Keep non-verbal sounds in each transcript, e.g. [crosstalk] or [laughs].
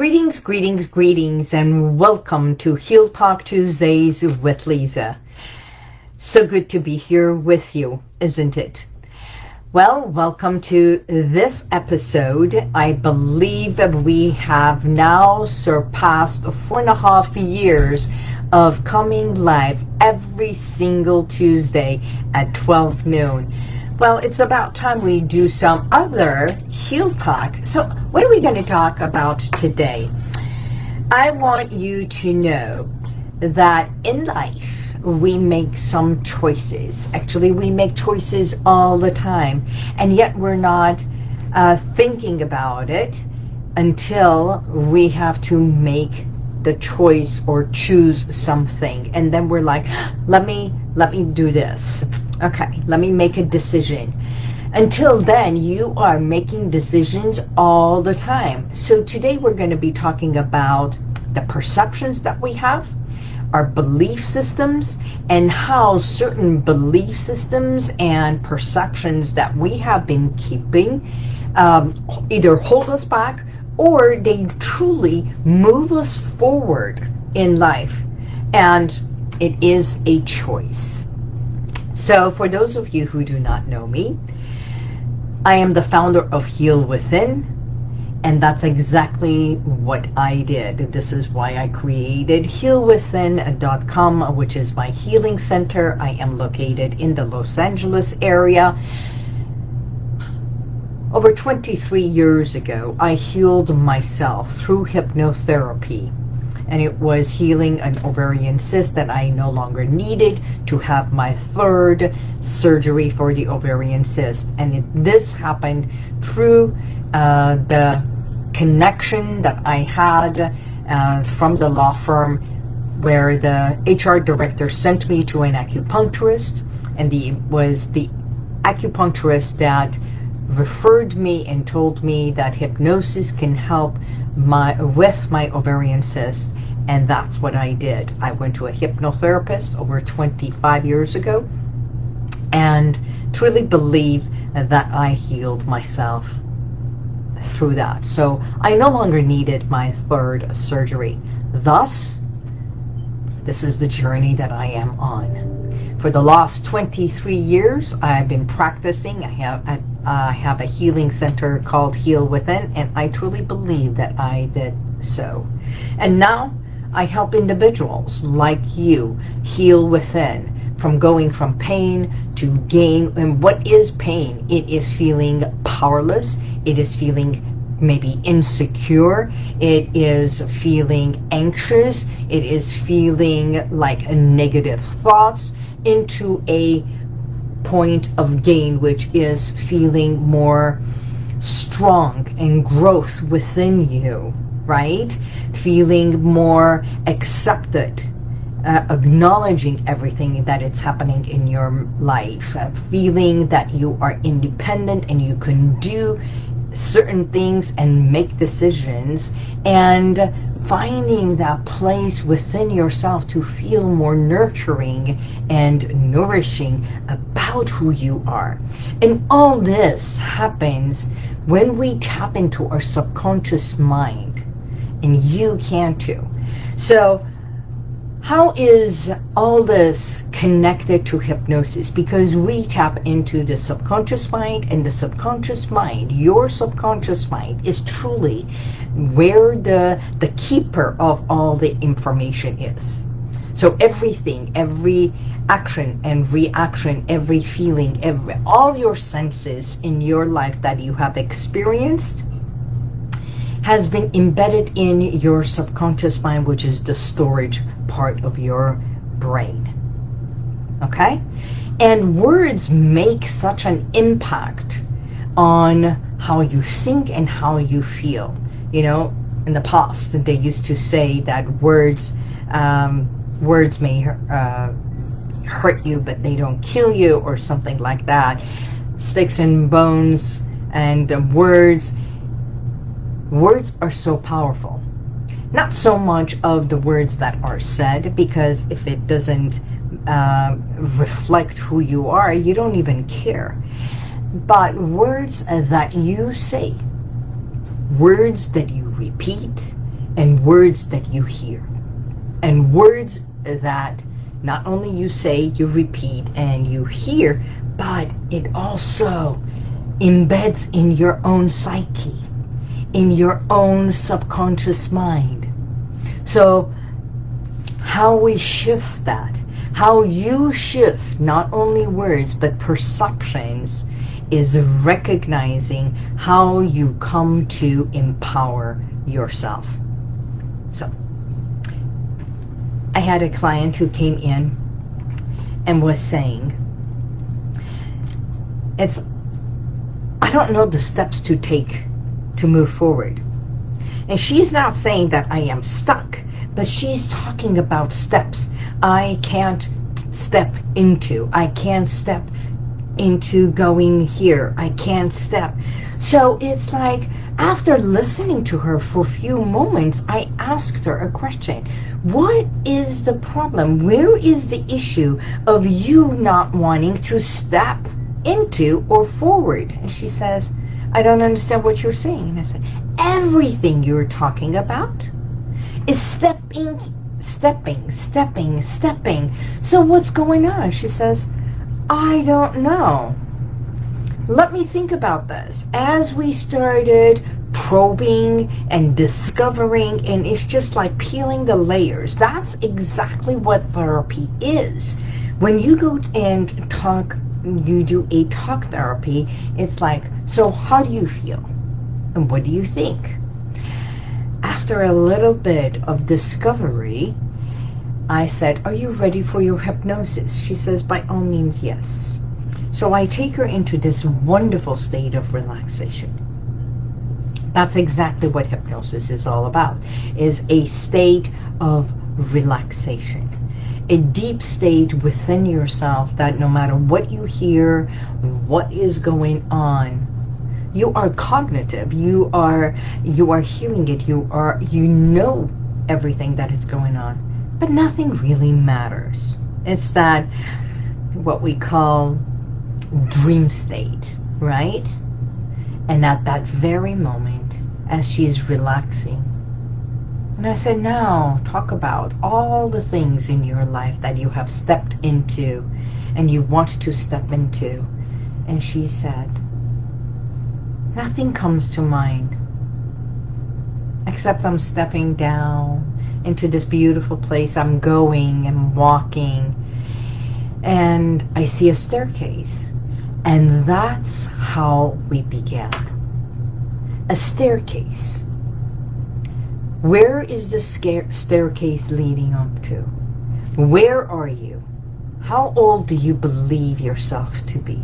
Greetings, greetings, greetings, and welcome to Heal Talk Tuesdays with Lisa. So good to be here with you, isn't it? Well, welcome to this episode. I believe that we have now surpassed four and a half years of coming live every single Tuesday at 12 noon. Well, it's about time we do some other Heal Talk. So what are we going to talk about today? I want you to know that in life, we make some choices. Actually, we make choices all the time. And yet we're not uh, thinking about it until we have to make the choice or choose something. And then we're like, let me, let me do this Okay, let me make a decision. Until then, you are making decisions all the time. So today we're going to be talking about the perceptions that we have, our belief systems, and how certain belief systems and perceptions that we have been keeping um, either hold us back or they truly move us forward in life. And it is a choice. So for those of you who do not know me, I am the founder of Heal Within, and that's exactly what I did. This is why I created healwithin.com, which is my healing center. I am located in the Los Angeles area. Over 23 years ago, I healed myself through hypnotherapy and it was healing an ovarian cyst that I no longer needed to have my third surgery for the ovarian cyst. And it, this happened through uh, the connection that I had uh, from the law firm where the HR director sent me to an acupuncturist and the was the acupuncturist that referred me and told me that hypnosis can help my with my ovarian cyst and that's what I did. I went to a hypnotherapist over 25 years ago and truly believe that I healed myself through that. So I no longer needed my third surgery. Thus, this is the journey that I am on. For the last 23 years, I've been practicing. I have, I, I have a healing center called Heal Within, and I truly believe that I did so. And now, I help individuals like you heal within from going from pain to gain. And what is pain? It is feeling powerless. It is feeling maybe insecure. It is feeling anxious. It is feeling like negative thoughts into a point of gain, which is feeling more strong and growth within you, right? feeling more accepted, uh, acknowledging everything that it's happening in your life, uh, feeling that you are independent and you can do certain things and make decisions and finding that place within yourself to feel more nurturing and nourishing about who you are. And all this happens when we tap into our subconscious mind and you can too. So how is all this connected to hypnosis? Because we tap into the subconscious mind and the subconscious mind, your subconscious mind is truly where the, the keeper of all the information is. So everything, every action and reaction, every feeling, every all your senses in your life that you have experienced has been embedded in your subconscious mind, which is the storage part of your brain. Okay? And words make such an impact on how you think and how you feel. You know, in the past, they used to say that words, um, words may uh, hurt you, but they don't kill you, or something like that. Sticks and bones and words words are so powerful. Not so much of the words that are said, because if it doesn't uh, reflect who you are, you don't even care. But words that you say, words that you repeat, and words that you hear. And words that not only you say, you repeat, and you hear, but it also embeds in your own psyche, in your own subconscious mind. So how we shift that, how you shift not only words but perceptions is recognizing how you come to empower yourself. So, I had a client who came in and was saying, it's, I don't know the steps to take to move forward. And she's not saying that I am stuck, but she's talking about steps I can't step into. I can't step into going here. I can't step. So it's like, after listening to her for a few moments, I asked her a question. What is the problem? Where is the issue of you not wanting to step into or forward? And she says, I don't understand what you're saying. And I said, everything you're talking about is stepping, stepping, stepping, stepping. So what's going on? She says, I don't know. Let me think about this. As we started probing and discovering, and it's just like peeling the layers. That's exactly what therapy is. When you go and talk, you do a talk therapy, it's like, so how do you feel? And what do you think? After a little bit of discovery, I said, are you ready for your hypnosis? She says, by all means, yes. So I take her into this wonderful state of relaxation. That's exactly what hypnosis is all about, is a state of relaxation. A deep state within yourself that no matter what you hear, what is going on, you are cognitive. You are you are hearing it. You are you know everything that is going on but nothing really matters. It's that what we call dream state, right? And at that very moment, as she is relaxing, and I said, now talk about all the things in your life that you have stepped into and you want to step into. And she said, nothing comes to mind except I'm stepping down into this beautiful place. I'm going and walking and I see a staircase. And that's how we began. A staircase. Where is the staircase leading up to? Where are you? How old do you believe yourself to be?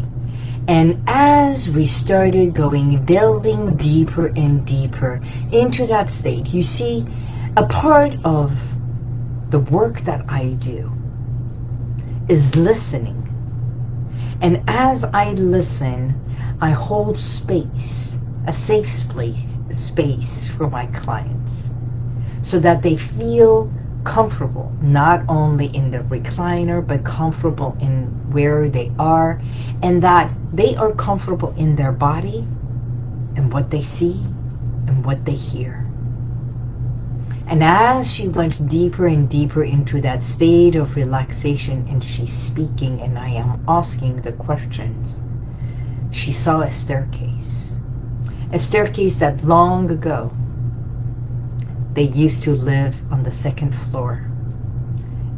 And as we started going, delving deeper and deeper into that state, you see, a part of the work that I do is listening. And as I listen, I hold space, a safe space, space for my clients so that they feel comfortable, not only in the recliner, but comfortable in where they are, and that they are comfortable in their body and what they see and what they hear. And as she went deeper and deeper into that state of relaxation and she's speaking and I am asking the questions, she saw a staircase. A staircase that long ago they used to live on the second floor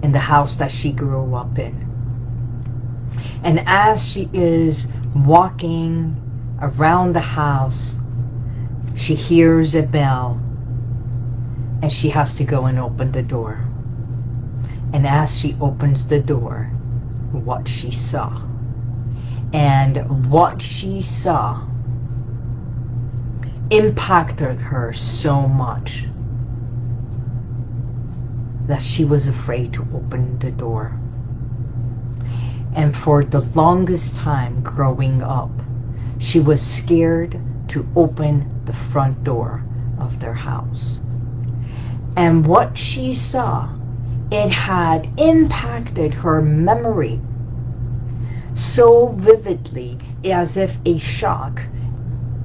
in the house that she grew up in. And as she is walking around the house, she hears a bell and she has to go and open the door. And as she opens the door, what she saw. And what she saw impacted her so much that she was afraid to open the door. And for the longest time growing up, she was scared to open the front door of their house and what she saw, it had impacted her memory so vividly as if a shock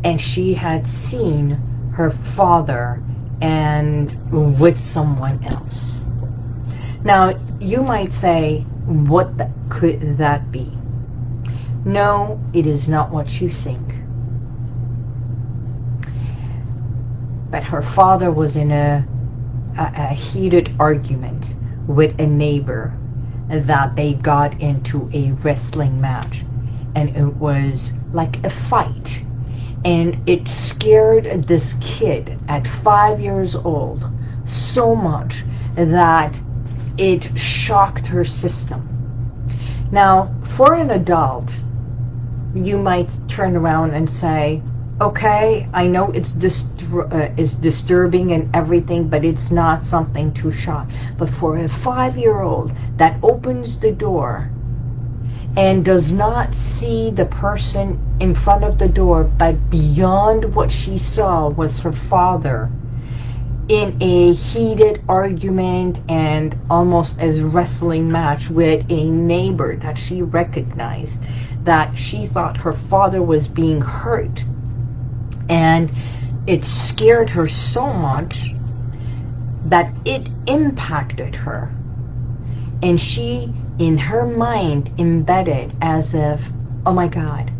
and she had seen her father and with someone else. Now, you might say, what could that be? No, it is not what you think. But her father was in a, a, a heated argument with a neighbor that they got into a wrestling match. And it was like a fight. And it scared this kid at five years old so much that it shocked her system. Now, for an adult, you might turn around and say, okay, I know it's uh, it's disturbing and everything, but it's not something to shock. But for a five-year-old that opens the door and does not see the person in front of the door, but beyond what she saw was her father in a heated argument and almost a wrestling match with a neighbor that she recognized that she thought her father was being hurt. And it scared her so much that it impacted her. And she in her mind embedded as if oh my god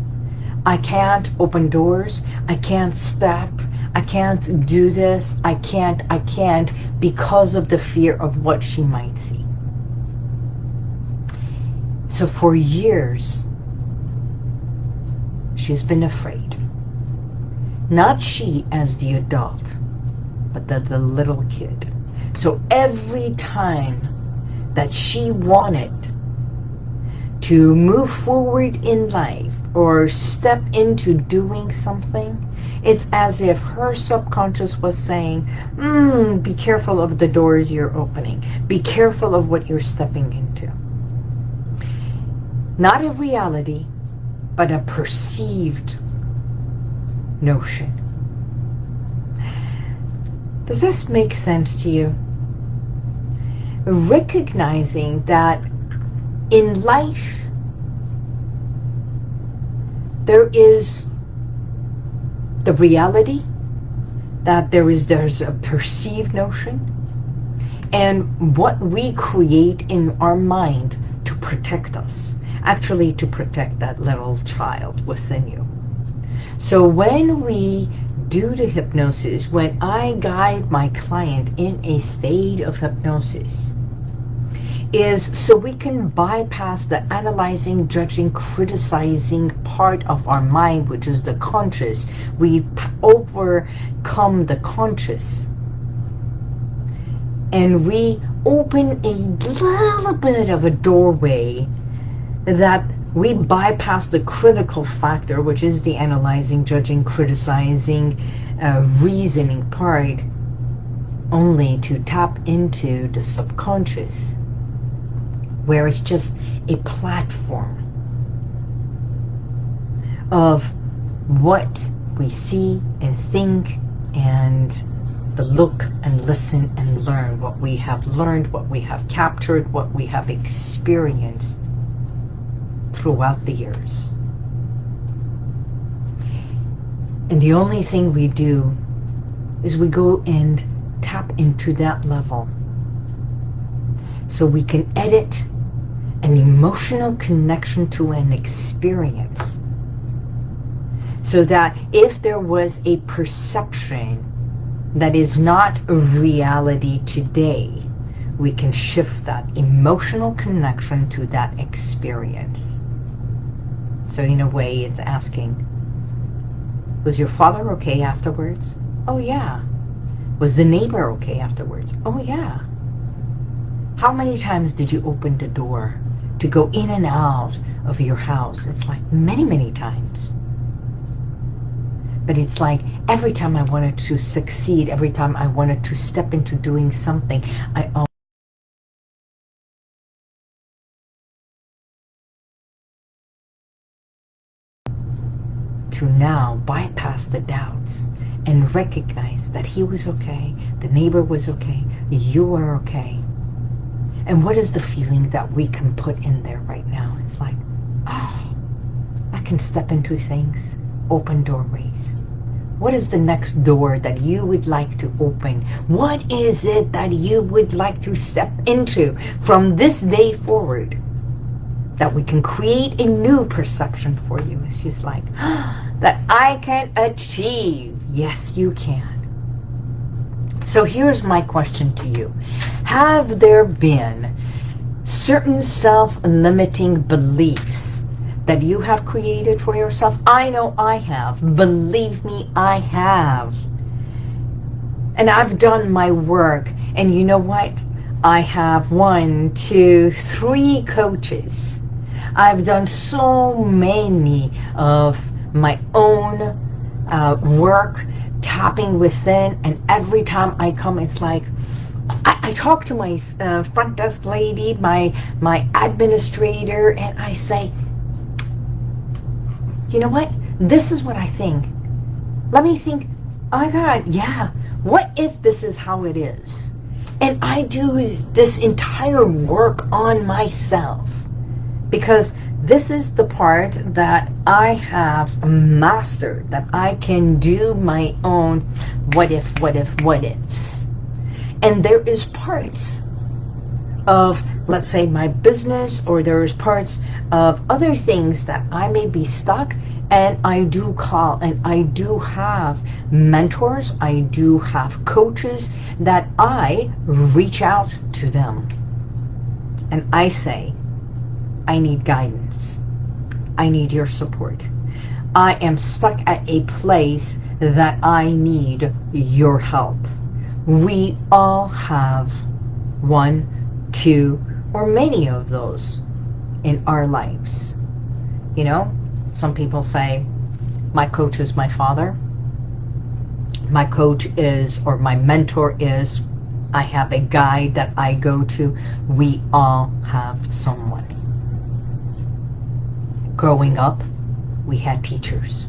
I can't open doors. I can't step I can't do this, I can't, I can't, because of the fear of what she might see. So for years, she's been afraid. Not she as the adult, but the, the little kid. So every time that she wanted to move forward in life or step into doing something, it's as if her subconscious was saying, mm, be careful of the doors you're opening. Be careful of what you're stepping into. Not a reality, but a perceived notion. Does this make sense to you? Recognizing that in life, there is the reality that there is there's a perceived notion and what we create in our mind to protect us actually to protect that little child within you. So when we do the hypnosis when I guide my client in a state of hypnosis is so we can bypass the analyzing, judging, criticizing part of our mind, which is the conscious. We overcome the conscious. And we open a little bit of a doorway that we bypass the critical factor, which is the analyzing, judging, criticizing, uh, reasoning part, only to tap into the subconscious where it's just a platform of what we see and think and the look and listen and learn what we have learned, what we have captured, what we have experienced throughout the years. And the only thing we do is we go and tap into that level so we can edit an emotional connection to an experience. So that if there was a perception that is not a reality today, we can shift that emotional connection to that experience. So in a way, it's asking, was your father okay afterwards? Oh yeah. Was the neighbor okay afterwards? Oh yeah. How many times did you open the door to go in and out of your house. It's like many, many times. But it's like every time I wanted to succeed, every time I wanted to step into doing something, I to now bypass the doubts and recognize that he was okay, the neighbor was okay, you were okay. And what is the feeling that we can put in there right now? It's like, oh, I can step into things, open doorways, What is the next door that you would like to open? What is it that you would like to step into from this day forward? That we can create a new perception for you. She's like, [gasps] that I can achieve. Yes, you can. So here's my question to you. Have there been certain self-limiting beliefs that you have created for yourself? I know I have. Believe me, I have. And I've done my work. And you know what? I have one, two, three coaches. I've done so many of my own uh, work, tapping within. And every time I come, it's like, I, I talk to my uh, front desk lady, my, my administrator, and I say, you know what? This is what I think. Let me think, oh my God, yeah. What if this is how it is? And I do this entire work on myself. Because this is the part that I have mastered, that I can do my own what if, what if, what ifs. And there is parts of, let's say, my business or there's parts of other things that I may be stuck and I do call and I do have mentors, I do have coaches that I reach out to them. And I say, I need guidance. I need your support. I am stuck at a place that I need your help. We all have one two, or many of those in our lives. You know, some people say, my coach is my father. My coach is, or my mentor is, I have a guide that I go to. We all have someone. Growing up, we had teachers.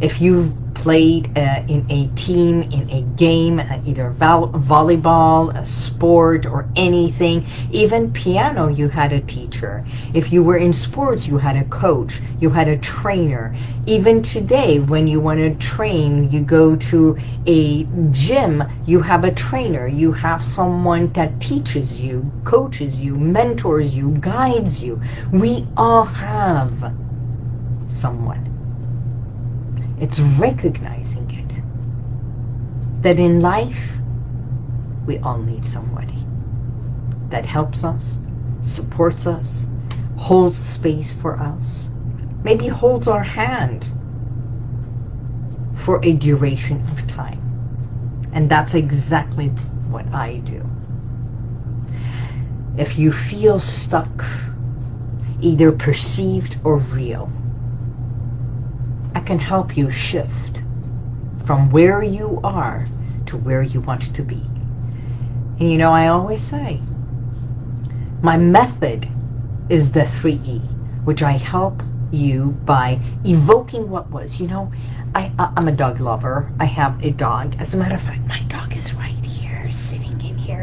If you've played uh, in a team, in a game, uh, either volleyball, a sport, or anything. Even piano, you had a teacher. If you were in sports, you had a coach, you had a trainer. Even today, when you want to train, you go to a gym, you have a trainer. You have someone that teaches you, coaches you, mentors you, guides you. We all have someone. It's recognizing it. That in life, we all need somebody that helps us, supports us, holds space for us, maybe holds our hand for a duration of time. And that's exactly what I do. If you feel stuck, either perceived or real, can help you shift from where you are to where you want to be. And you know, I always say, my method is the 3E, which I help you by evoking what was. You know, I, I'm a dog lover. I have a dog. As a matter of fact, my dog is right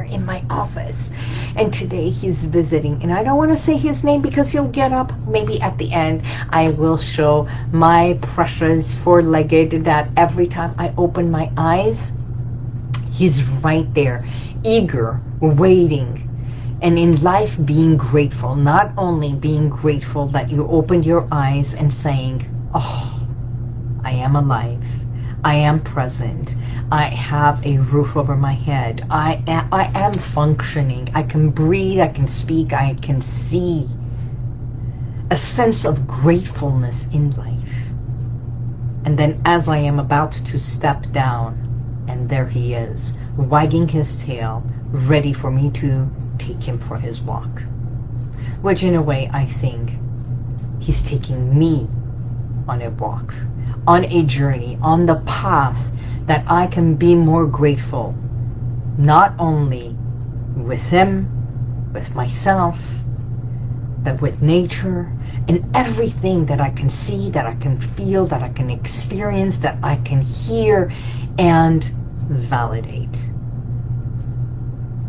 in my office. And today he's visiting. And I don't want to say his name because he'll get up. Maybe at the end I will show my precious four-legged that every time I open my eyes, he's right there, eager, waiting. And in life, being grateful. Not only being grateful that you opened your eyes and saying, oh, I am alive. I am present. I have a roof over my head. I am, I am functioning. I can breathe. I can speak. I can see. A sense of gratefulness in life. And then as I am about to step down, and there he is, wagging his tail, ready for me to take him for his walk. Which in a way, I think he's taking me on a walk, on a journey, on the path that I can be more grateful, not only with him, with myself, but with nature and everything that I can see, that I can feel, that I can experience, that I can hear and validate.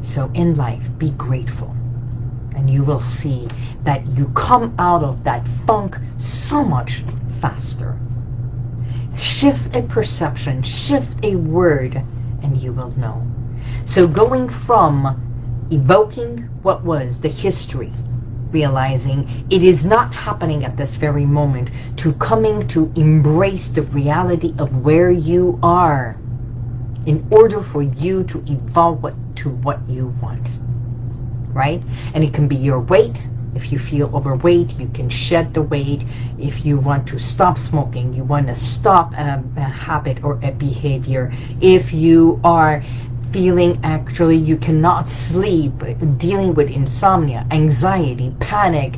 So in life, be grateful. And you will see that you come out of that funk so much faster Shift a perception, shift a word, and you will know. So going from evoking what was the history, realizing it is not happening at this very moment, to coming to embrace the reality of where you are in order for you to evolve what, to what you want. Right? And it can be your weight, if you feel overweight, you can shed the weight. If you want to stop smoking, you want to stop a, a habit or a behavior. If you are feeling actually you cannot sleep, dealing with insomnia, anxiety, panic,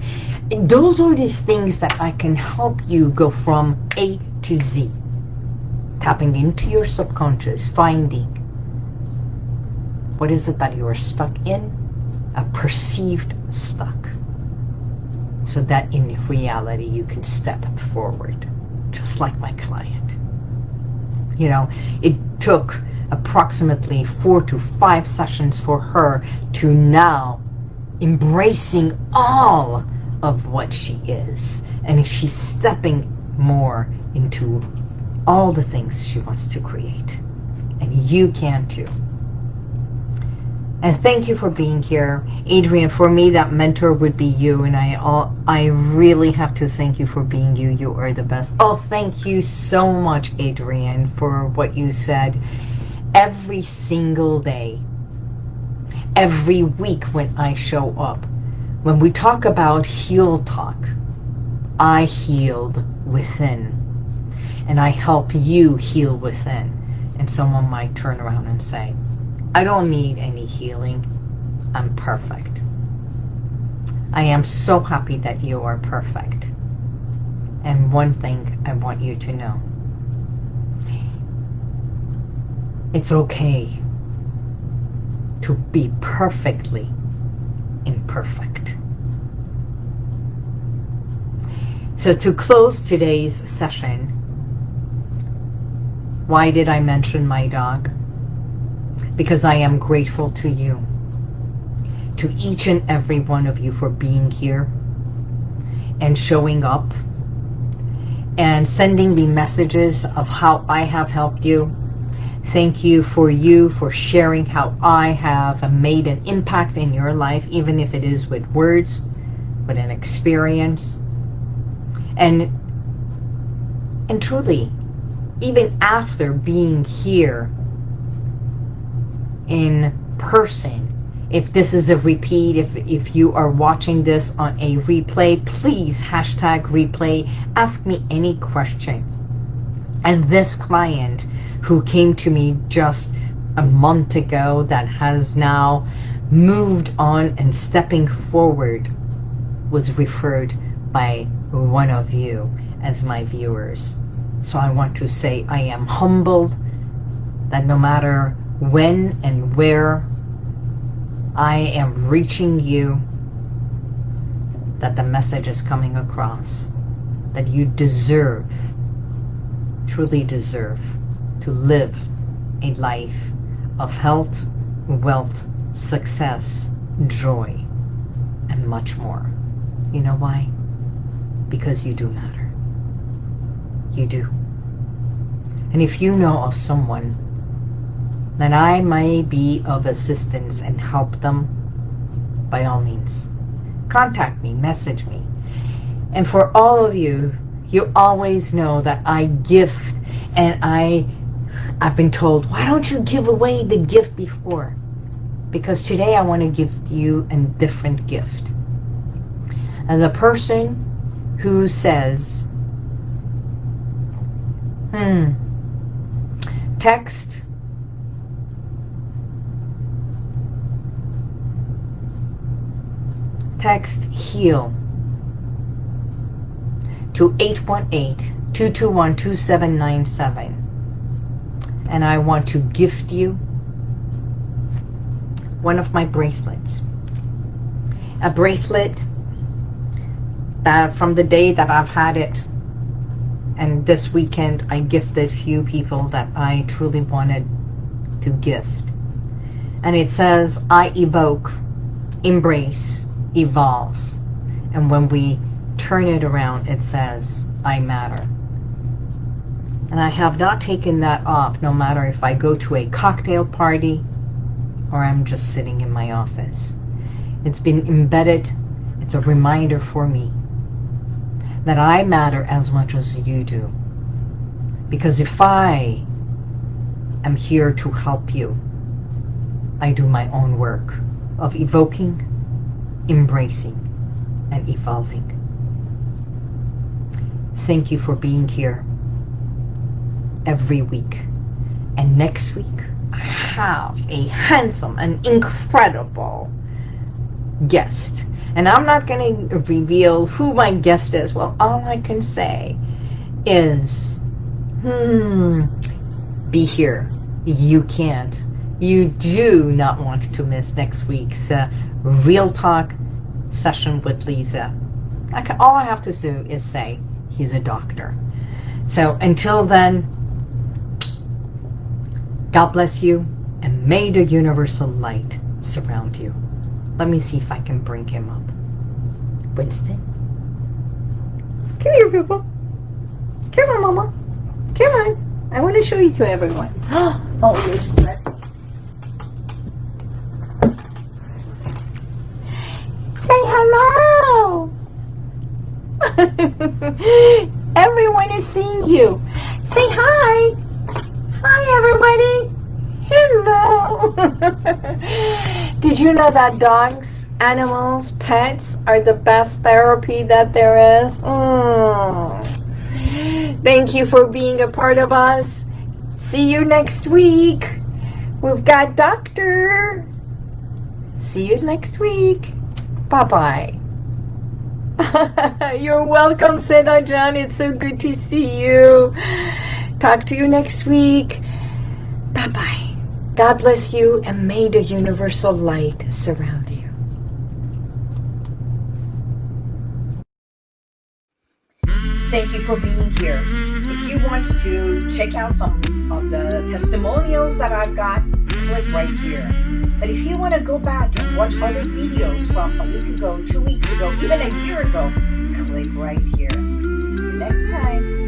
those are the things that I can help you go from A to Z. Tapping into your subconscious, finding what is it that you are stuck in? A perceived stuck so that in reality you can step forward, just like my client. You know, it took approximately four to five sessions for her to now embracing all of what she is. And she's stepping more into all the things she wants to create. And you can too. And thank you for being here. Adrian, for me, that mentor would be you. And I all, I really have to thank you for being you. You are the best. Oh, thank you so much, Adrian, for what you said. Every single day, every week when I show up, when we talk about heal talk, I healed within. And I help you heal within. And someone might turn around and say, I don't need any healing. I'm perfect. I am so happy that you are perfect. And one thing I want you to know. It's okay to be perfectly imperfect. So to close today's session, why did I mention my dog? Because I am grateful to you, to each and every one of you for being here and showing up and sending me messages of how I have helped you. Thank you for you for sharing how I have made an impact in your life, even if it is with words, with an experience. And, and truly, even after being here in person. If this is a repeat, if, if you are watching this on a replay, please hashtag replay. Ask me any question. And this client who came to me just a month ago that has now moved on and stepping forward was referred by one of you as my viewers. So I want to say I am humbled that no matter when and where I am reaching you, that the message is coming across, that you deserve, truly deserve, to live a life of health, wealth, success, joy, and much more. You know why? Because you do matter. You do. And if you know of someone that I may be of assistance and help them, by all means, contact me, message me. And for all of you, you always know that I gift and I, I've been told, why don't you give away the gift before? Because today I want to give you a different gift. And the person who says, hmm, text text HEAL to 818-221-2797 and I want to gift you one of my bracelets. A bracelet that from the day that I've had it and this weekend I gifted few people that I truly wanted to gift. And it says, I evoke, embrace, evolve. And when we turn it around, it says, I matter. And I have not taken that off no matter if I go to a cocktail party or I'm just sitting in my office. It's been embedded. It's a reminder for me that I matter as much as you do. Because if I am here to help you, I do my own work of evoking, embracing, and evolving. Thank you for being here every week. And next week, I have a handsome and incredible guest. And I'm not going to reveal who my guest is. Well, all I can say is, hmm, be here. You can't. You do not want to miss next week's uh, Heal Talk session with Lisa. I can, all I have to do is say, he's a doctor. So until then, God bless you, and may the universal light surround you. Let me see if I can bring him up. Winston? Come here, people. Come on, Mama. Come on. I want to show you to everyone. [gasps] Oh, you're stressed. Say hello. [laughs] Everyone is seeing you. Say hi. Hi, everybody. Hello. [laughs] Did you know that dogs, animals, pets are the best therapy that there is? Mm. Thank you for being a part of us. See you next week. We've got Doctor. See you next week. Bye-bye. [laughs] You're welcome, Seda John. It's so good to see you. Talk to you next week. Bye-bye. God bless you and may the universal light surround you. Thank you for being here. You want to check out some of the testimonials that I've got, click right here. But if you want to go back and watch other videos from a week ago, two weeks ago, even a year ago, click right here. See you next time.